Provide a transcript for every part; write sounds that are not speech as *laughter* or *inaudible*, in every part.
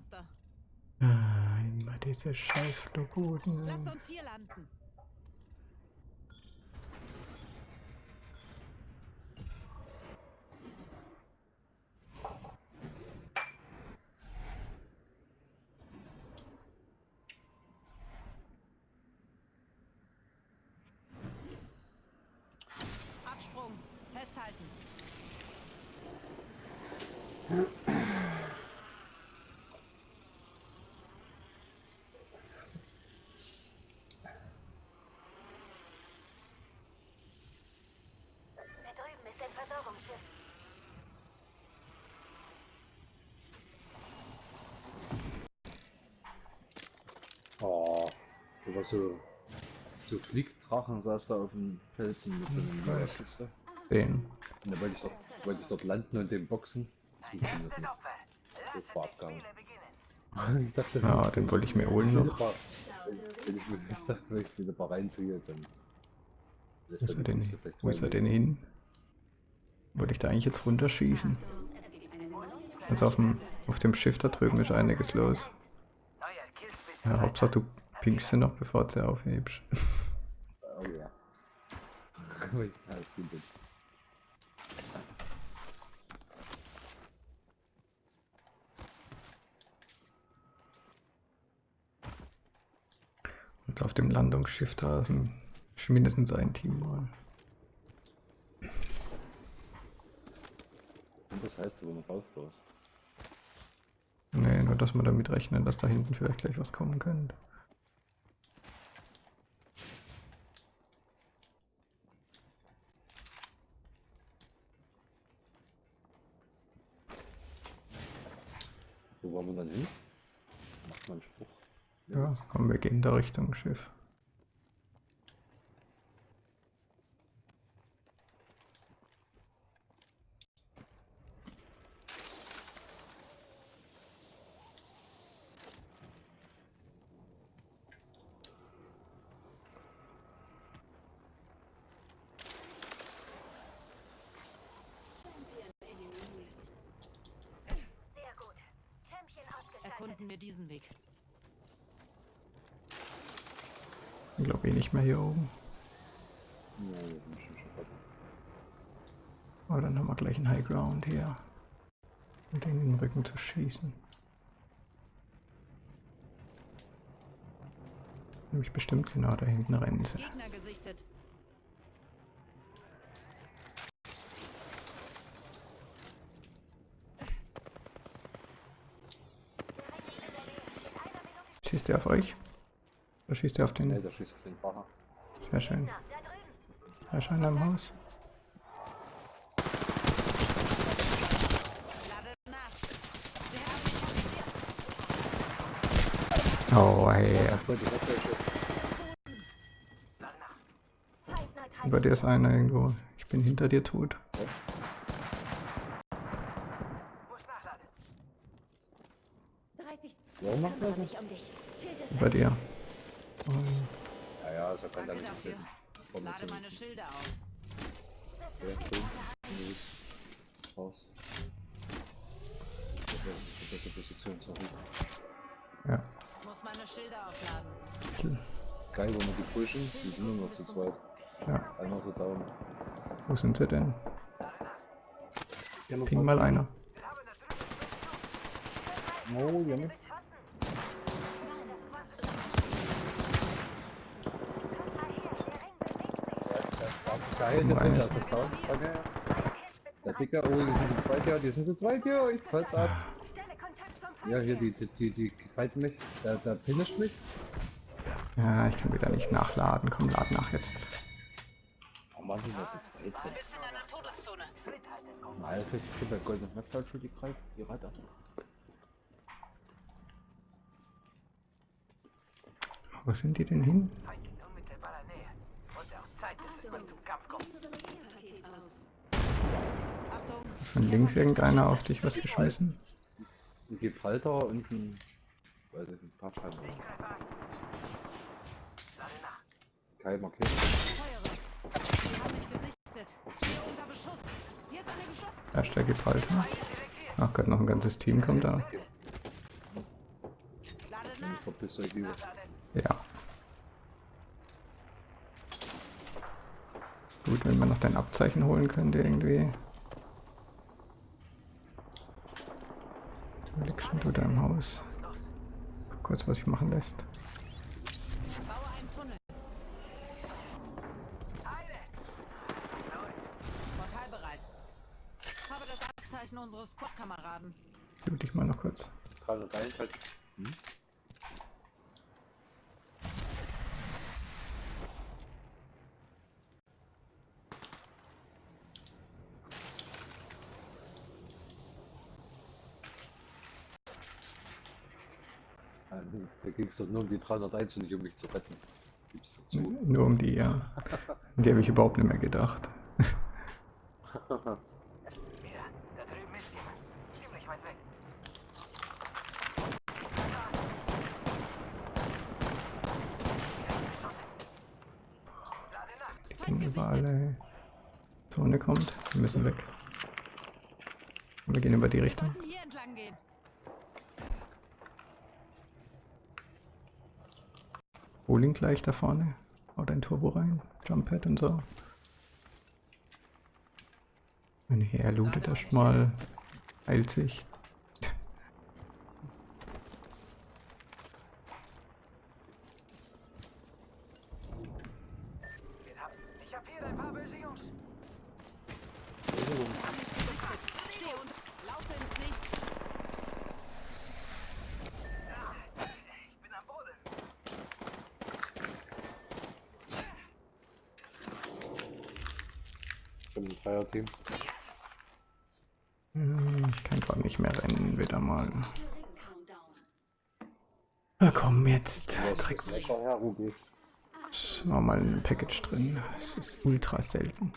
Master. Ah, immer diese scheiß Flugrouten. Lass uns hier landen. Absprung. Festhalten. Da drüben ist Versorgungsschiff. Oh, da war so, so Fliegdrachen saß da auf dem Felsen mit so einem. Siehst du? Den. Und da wollte ich, dort, wollte ich dort landen und den boxen. Das funktioniert nicht. Das war Abgang. *laughs* Ich dachte, Ja, den wollte ich mir holen wenn noch. ich mal- wenn ich, mir- ich dachte, wenn ich wieder mal reinziehe, dann. lässt Wo ist er wo ist denn hin? Wollte ich da eigentlich jetzt runterschießen? Also auf dem, auf dem Schiff da drüben ist einiges los. Ja, Hauptsache du pinkst sie noch, bevor du sie aufhebst. Oh *laughs* ja. Und auf dem Landungsschiff da ist ein, mindestens ein Team mal. Das heißt, wo man rausfährst. Nee, nur dass man damit rechnen, dass da hinten vielleicht gleich was kommen könnte. Wo wollen wir dann hin? Macht man einen Spruch. Ja, komm, wir gehen da Richtung Schiff. Sehr gut. Champion ausgeschaltet. Erkunden wir diesen Weg. Ich glaube eh nicht mehr hier oben. Aber dann haben wir gleich einen High Ground hier. Um den in den Rücken zu schießen. Nämlich bestimmt genau da hinten rennen sie. Schießt er auf euch? Oder schießt er auf Nee, den? da schießt auf den Bacher. Sehr schön. Da. Da ist einer im Haus. Oh, hey. Über dir ist einer irgendwo. Ich bin hinter dir tot. Er Über dir. Oh, Ja, ja, so kann Danke dann dafür. Lade meine Schilder auf. Ja, cool. Nee, Raus. Das ist die beste Position, sorry. ja. Muss meine Schilder aufladen. Geil, wenn wir die pushen, die sind nur noch zu zweit. Ja. Einer so down. Wo sind sie denn? Ping mal einer. Oh. Geil, Guck mal, der Dicker ist. Okay. Der Dicker, oh, die sind zu zweit hier, die sind zu zweit hier, ich fall's ab. Ja, hier, die, die, die, die fighten mich, der, der finisht mich. Ja, ich kann wieder nicht nachladen. Komm, lad nach jetzt. Oh Mann, die sind zu zweit. Du bist in einer Todeszone. Mal, ich krieg bei goldenen Metal schon die Greif, die Reiter. Wo sind die denn hin? Feind in unmittelbarer Nähe. Und auch Zeit, dass es mal zum Kampf kommt. Achtung. Von links irgendeiner auf dich was geschmissen? Ein Gibraltar und ein, weiß ich, ein paar Scheiben. Kai markiert. Da ist der Gibraltar. Ach Gott, noch ein ganzes Team kommt da. Ja. Gut, wenn man noch dein Abzeichen holen könnte irgendwie. Wo liegst denn du da im Haus? Guck kurz, was sich machen lässt. Baue einen Tunnel. Portal bereit. Habe das Abzeichen unseres Squad-Kameraden. Dich mal noch kurz. 301 halt. Hm? Ah, nu, Nur um die 301 und nicht um mich zu retten. Gib's dazu. Nur um die, ja. An die habe ich überhaupt nicht mehr gedacht. Wieder, da drüben ist jemand. Ziemlich weit weg. Lade nach. Die gehen überall, ey. Zone kommt. Wir müssen weg. Wir gehen über die Richtung. Bowling gleich da vorne. Hau dein Turbo rein. Jump Pad und so. Wenn er lootet erstmal. Heilt sich. Wir haben- Ich hab hier ein paar böse Jungs. Hab mich gesichtet. Steh und laufe ins Nichts. Ich bin am Boden. Ein Dreier-Team. Hm, Ich kann gerade nicht mehr rennen, wieder mal. Na komm, jetzt. Drecks. Es war mal ein Package drin. Es ist ultra selten.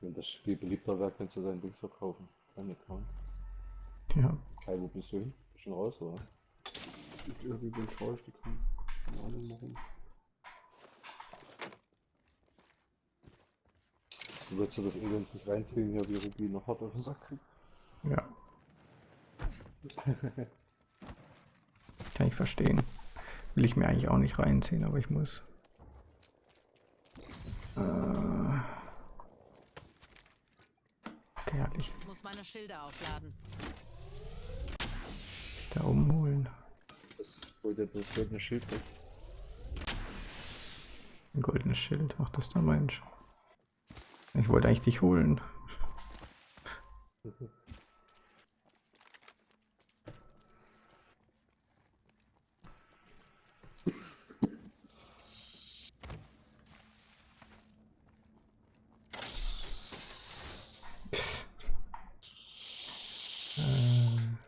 Wenn das Spiel beliebter wäre, kannst du dein Ding verkaufen. Dein Account. Ja, Kai, wo bist du hin? Bist schon raus, oder? Ich irgendwie bin ich rausgekommen. Keine Ahnung warum. Du willst du das Elend nicht reinziehen, ja, wie Ruby noch hart auf den Sack kriegt? ja. Kann ich verstehen. Will ich mir eigentlich auch nicht reinziehen, aber ich muss. Äh. Okay, halt ich Ich muss meine Schilder aufladen. da umholen. Das wollte das goldene Schild weg. Ein goldenes Schild, macht das der Mensch. Ich wollte eigentlich dich holen. *laughs* Ähm.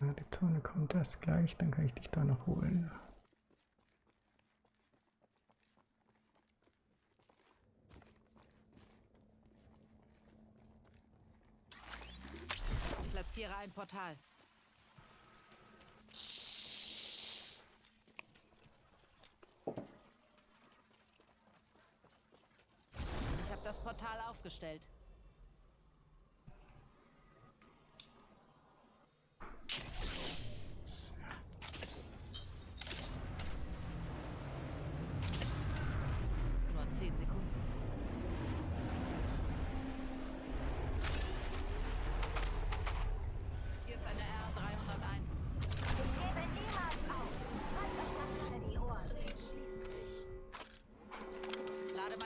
Ah, die Zone gleich, dann kann ich dich da noch holen. Platziere ein Portal. Ich habe das Portal aufgestellt.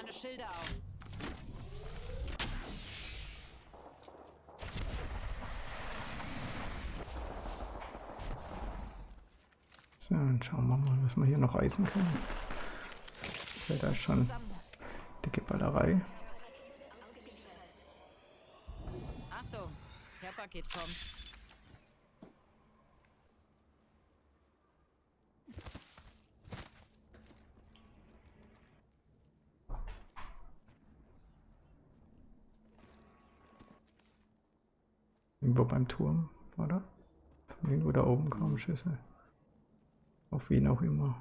Lade meine Schilder auf. So, und schauen wir mal, was wir hier noch reißen können. Ja, da ist schon dicke Ballerei. Achtung, Care-Paket kommt. Irgendwo beim Turm, oder? Von irgendwo da oben kamen Schüsse. Auf wen auch immer.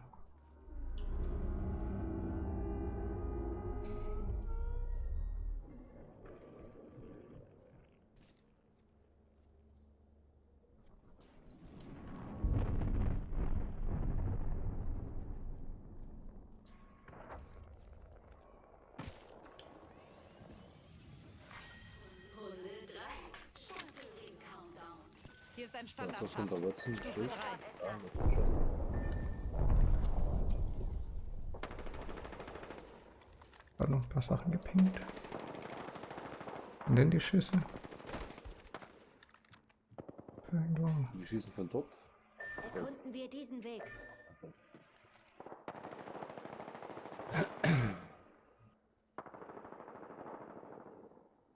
Das unter Watson. Stufe Schild. 3. Ja, wird geschossen. Hat noch ein paar Sachen gepinkt. Und dann die Schüsse. Irgendwo. Die schießen von dort. Erkunden wir diesen Weg.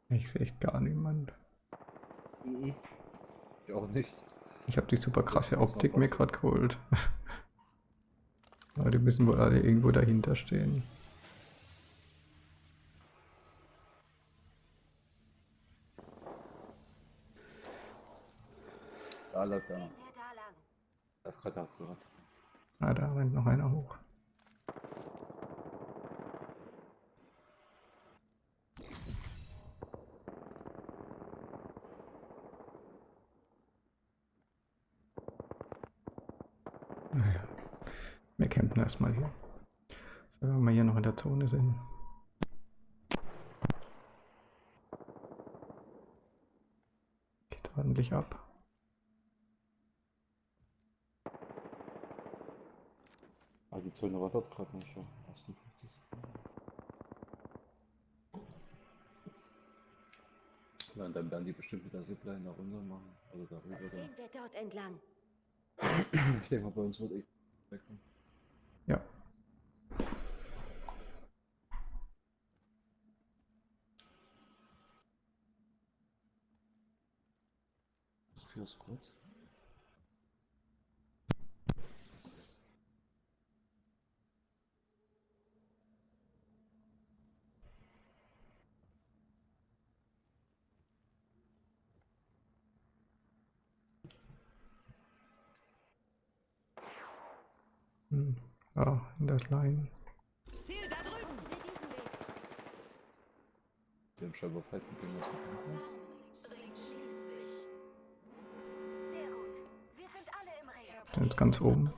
Ich sehe echt gar niemand. Ich auch nicht. Ich habe die super krasse Optik mir gerade geholt. *laughs* Aber die müssen wohl alle irgendwo dahinter stehen. Da läuft einer. Das ist gerade abgehört. Ah, da rennt noch einer hoch. Naja, wir campen erstmal hier. So, wenn wir hier noch in der Zone sind. Geht ordentlich ab. Ah, die Zone war dort gerade nicht. Ja. 58 Sekunden. Ja, und dann werden die bestimmt mit der Zipline da runter machen. Oder darüber dann. Gehen wir dort entlang. Ich denke mal, bei uns wird eh wegkommen. Ja, Vier Squads. Ja in das Line. Ziel da drüben. Wir diesen Weg. Die haben scheinbar gut. Wir sind alle im Ring. Sind jetzt ganz oben.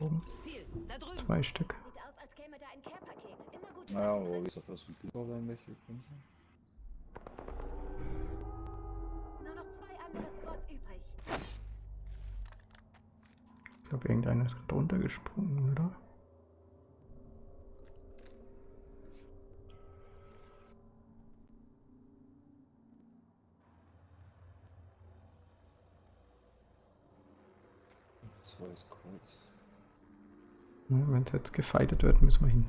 Oben. Ziel da drüben. Zwei Stück. Sieht aus, als käme da ein Care-Paket. Immer gut. Naja, aber wie gesagt, das sind werden welche gekommen Ich glaube, irgendeiner ist gerade runtergesprungen, oder? Zwei Squads. Wenn es jetzt gefightet wird, müssen wir hin.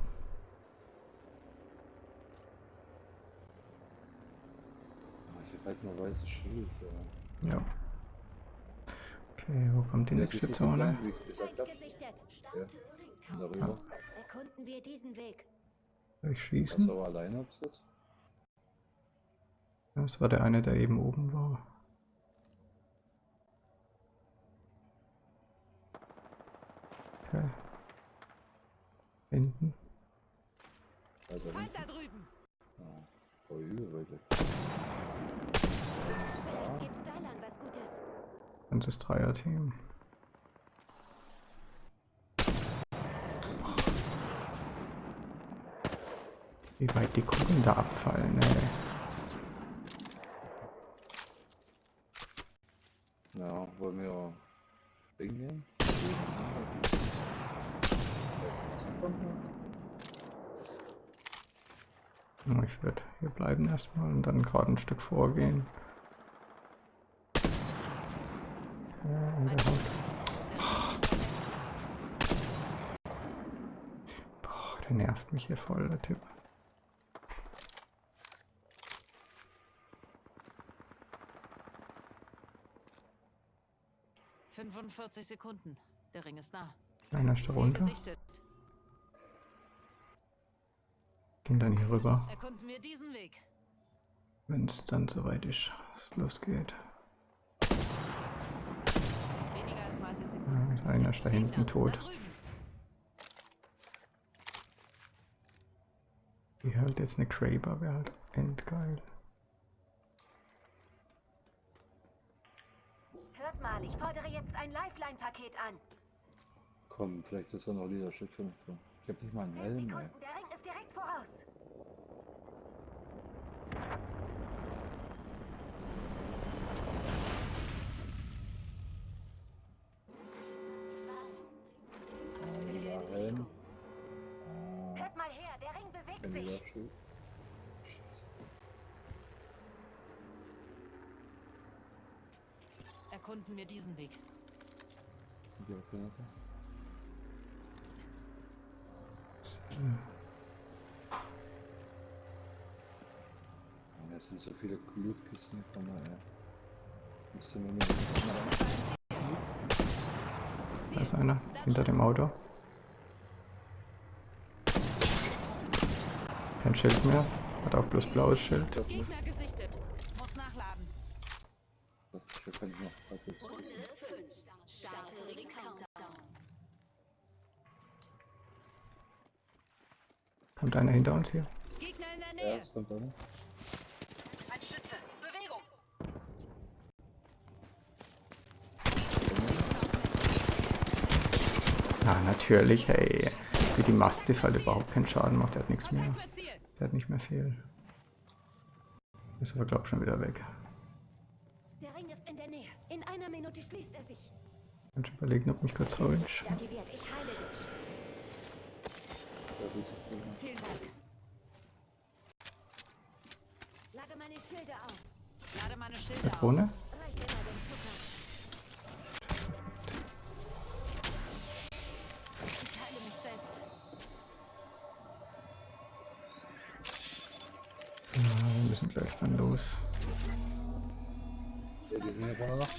Ah, ich habe halt nur weißes Schild. Ja. Ja. Okay, wo kommt die nächste Zone? Ja. Und darüber. Erkunden wir diesen Weg. Soll ich schießen? Das war der eine, der eben oben war. Okay. Hinten. Also hinten. da drüben. Ja. Oh, übel weit Ganzes Dreier-Team. Wie weit die Kugeln da abfallen, ey. Ja, wollen wir Ding nehmen? Ja, Ich würde hier bleiben erstmal und dann gerade ein Stück vorgehen. Haut. Boah, der nervt mich hier voll, der Typ. Fünf 45 Sekunden. Der Ring ist nah. Einer ist da runter. Gehen dann hier rüber, Erkunden wir diesen Weg. wenn es dann soweit ist, es losgeht. Ja, einer ist da hinten tot. Wie halt jetzt eine Kraber wäre halt endgeil. Hört mal, ich fordere jetzt ein Lifeline-Paket an. Komm, vielleicht ist da noch Leadership für mich drin. Ich hab nicht mal einen Helm. Sekunden, der Ring ist direkt voraus. 180. Erkunden wir diesen Weg. Okay, okay, okay. Es sind so viele Glückkisten von daher. Müsste man mit Da ist einer hinter dem Auto. Kein Schild mehr. Hat auch bloß blaues Schild. Gegner gesichtet. Muss nachladen. Kommt einer hinter uns hier. Gegner in der Ja, Nähe. es kommt einer. Ein Schütze. Bewegung. Na, natürlich, hey. Wie die Mastiff halt überhaupt keinen Schaden macht. Der hat nichts mehr. Hat nicht mehr viel. Ist aber, glaub ich, schon wieder weg. Der Ring ist in der Nähe. In einer Minute schließt er sich. Kann ich überlegen, ob mich kurz holen. Ich heile dich. Vielen Dank. Lade meine Schilde auf. Lade meine Schilder auf. Dann los. Ja, die sind hier vorne noch.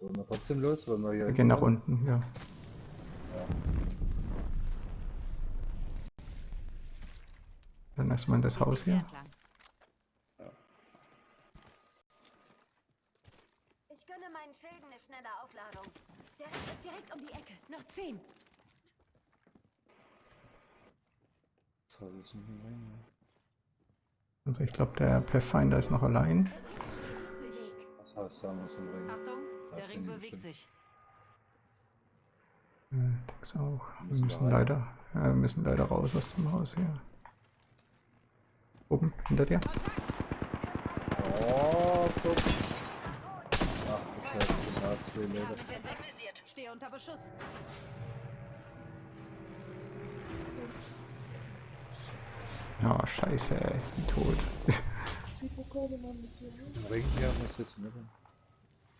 Wollen wir trotzdem los? Wollen wir hier. Wir gehen nach unten, ja. Dann erstmal in das Haus hier. Entlang. Ich gönne meinen Schilden eine schnelle Aufladung. Der Ring ist direkt um die Ecke. Noch zehn. Haus ist nicht mehr rein? Also ich glaube, der Pathfinder ist noch allein. Das Haus da muss im Ring. Achtung, der Ring ich bewegt bestimmt. sich. Äh, Dex auch. Wir Müssen leider, wir müssen leider raus aus dem Haus hier. Oben, hinter dir. Oh, guck. Ach, du Scheiße, ich da zwei Meter. Stehe unter Beschuss. Ja, scheiße, ey. Ich bin tot. Im Ring hier muss jetzt mit.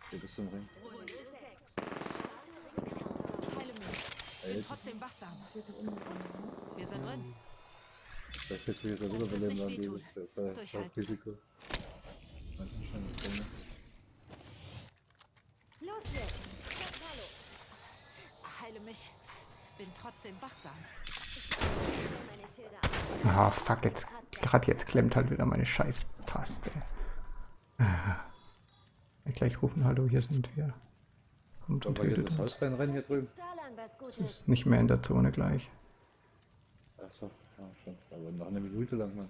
Hier bist du im Ring. Bin trotzdem wachsam. Wir sind drin. Vielleicht du jetzt wieder beleben, dann Richtig dieses. Risiko. Du das Ding? Los jetzt. Heile mich. Bin trotzdem wachsam. Ah, fuck, jetzt, gerade jetzt klemmt halt wieder meine Scheiß-Taste. Ah. Ja, Gleich rufen, hallo, hier sind wir. Kommt und tötet das. Haus reinrennen hier drüben? Da lang was Es Gutes. ist nicht mehr in der Zone gleich. Achso, ja, schon. Aber noch eine Minute lang, Mann.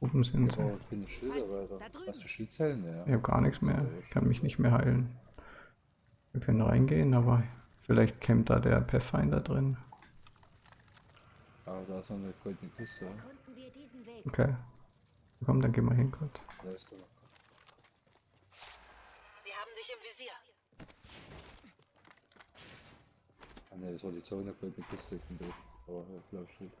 Oben sind Ich sie. brauche keine Schilder weiter. Da drüben. Hast du Schildzellen? Ja. Ich habe gar nichts mehr. Ich kann mich nicht mehr heilen. Wir können reingehen, aber vielleicht campt da der Pathfinder drin. Aber da ist noch eine goldene Kiste. Okay. Komm, dann gehen wir hin kurz. Da ist doch noch. Sie haben dich im Visier. Ah ne, das war die Zone, goldene Kiste. Ich bin doof. Aber ja, blau steht.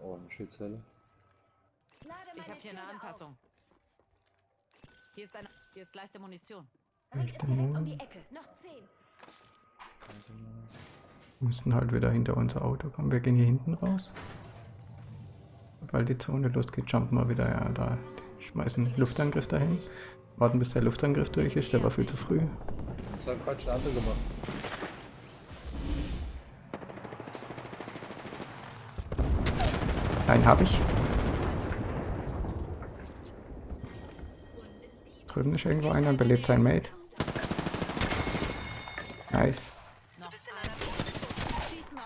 Oh, eine Schildzelle. Ich habe hier eine Anpassung. Hier ist eine. Hier ist leichte Munition. Ring ist direkt um die Ecke. Noch zehn. Wir müssen halt wieder hinter unser Auto kommen. Wir gehen hier hinten raus. Weil die Zone losgeht, jumpen wir wieder ja, da. Schmeißen Luftangriff dahin. Warten bis der Luftangriff durch ist, der war viel zu früh. Das hat Quatsch eine andere gemacht. Nein, hab ich. Drüben ist irgendwo einer und belebt sein Mate. Nice.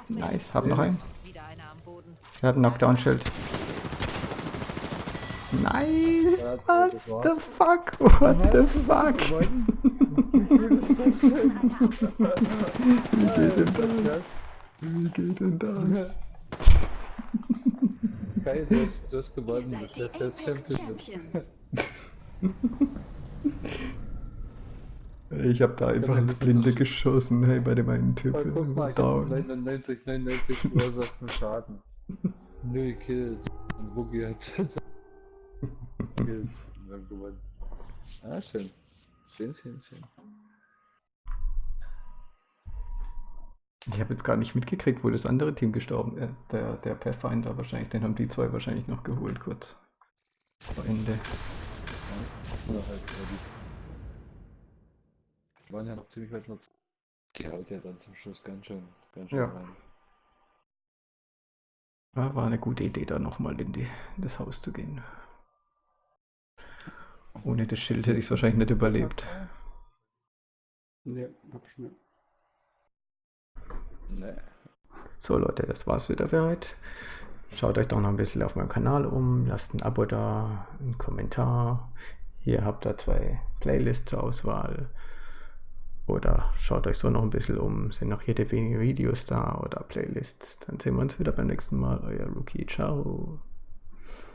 Nice. Hab noch einen. Er hat ein Knockdown-Schild. Nice. Das the fuck? What the fuck? Wie geht denn das? Wie geht denn das? Geil, du hast, du hast gewonnen. Du bist jetzt Champion. Ich hab da einfach ins Blinde geschossen, hey, bei dem einen Typ. Guck mal, ich Down. 99, 99 verursachten Schaden. *laughs* Null Kills. Und Boogie hat Kills. Wir haben gewonnen. Ah, schön. Schön, schön, schön. Ich habe jetzt gar nicht mitgekriegt, wo das andere Team gestorben ist. Der, der Pathfinder wahrscheinlich, den haben die zwei wahrscheinlich noch geholt kurz vor Ende. Oder halt, äh, waren ja noch ziemlich weit noch. Die haut ja dann zum Schluss ganz schön, ganz schön Ja. rein. Ja, war eine gute Idee, da nochmal in, die- in das Haus zu gehen. Ohne das Schild hätte ich es wahrscheinlich nicht überlebt. Nee, hab ich mir. Nee. So Leute, das war's wieder für heute. Schaut euch doch noch ein bisschen auf meinem Kanal um, lasst ein Abo da, einen Kommentar. Hier habt ihr zwei Playlists zur Auswahl. Oder schaut euch so noch ein bisschen um, sind noch jede wenige Videos da oder Playlists. Dann sehen wir uns wieder beim nächsten Mal. Euer Rookie, ciao.